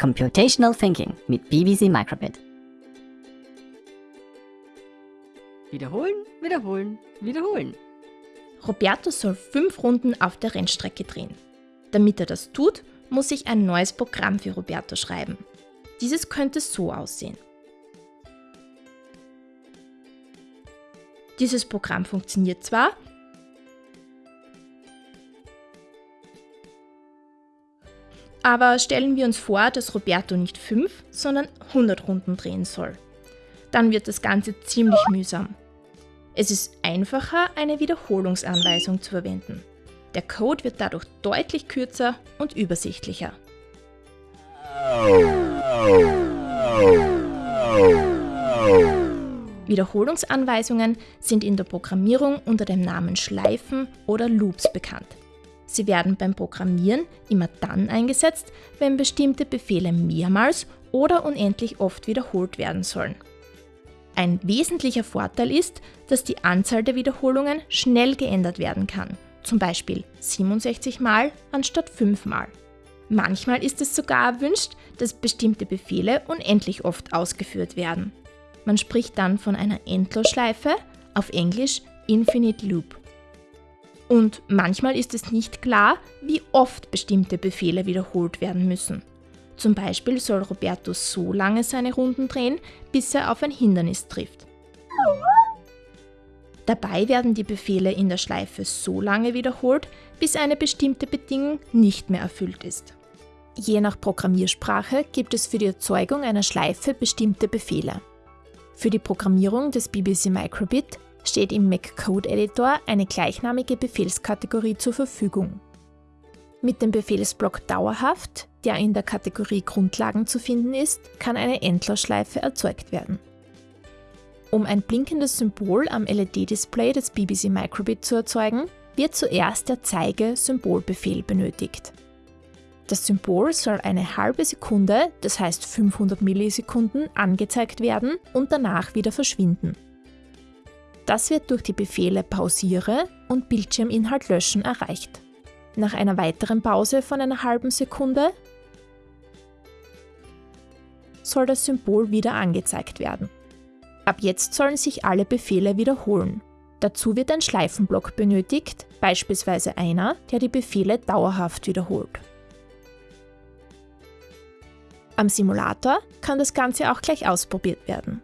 Computational Thinking mit BBC Microbit. Wiederholen, wiederholen, wiederholen. Roberto soll fünf Runden auf der Rennstrecke drehen. Damit er das tut, muss ich ein neues Programm für Roberto schreiben. Dieses könnte so aussehen. Dieses Programm funktioniert zwar, aber stellen wir uns vor, dass Roberto nicht 5, sondern 100 Runden drehen soll. Dann wird das Ganze ziemlich mühsam. Es ist einfacher, eine Wiederholungsanweisung zu verwenden. Der Code wird dadurch deutlich kürzer und übersichtlicher. Wiederholungsanweisungen sind in der Programmierung unter dem Namen Schleifen oder Loops bekannt. Sie werden beim Programmieren immer dann eingesetzt, wenn bestimmte Befehle mehrmals oder unendlich oft wiederholt werden sollen. Ein wesentlicher Vorteil ist, dass die Anzahl der Wiederholungen schnell geändert werden kann, zum Beispiel 67 Mal anstatt 5 Mal. Manchmal ist es sogar erwünscht, dass bestimmte Befehle unendlich oft ausgeführt werden. Man spricht dann von einer Endlosschleife, auf Englisch Infinite Loop. Und manchmal ist es nicht klar, wie oft bestimmte Befehle wiederholt werden müssen. Zum Beispiel soll Roberto so lange seine Runden drehen, bis er auf ein Hindernis trifft. Dabei werden die Befehle in der Schleife so lange wiederholt, bis eine bestimmte Bedingung nicht mehr erfüllt ist. Je nach Programmiersprache gibt es für die Erzeugung einer Schleife bestimmte Befehle. Für die Programmierung des BBC Microbit steht im Mac Code Editor eine gleichnamige Befehlskategorie zur Verfügung. Mit dem Befehlsblock Dauerhaft, der in der Kategorie Grundlagen zu finden ist, kann eine Endlosschleife erzeugt werden. Um ein blinkendes Symbol am LED-Display des BBC Microbit zu erzeugen, wird zuerst der Zeige-Symbolbefehl benötigt. Das Symbol soll eine halbe Sekunde, das heißt 500 Millisekunden, angezeigt werden und danach wieder verschwinden. Das wird durch die Befehle Pausiere und Bildschirminhalt löschen erreicht. Nach einer weiteren Pause von einer halben Sekunde soll das Symbol wieder angezeigt werden. Ab jetzt sollen sich alle Befehle wiederholen. Dazu wird ein Schleifenblock benötigt, beispielsweise einer, der die Befehle dauerhaft wiederholt. Am Simulator kann das Ganze auch gleich ausprobiert werden.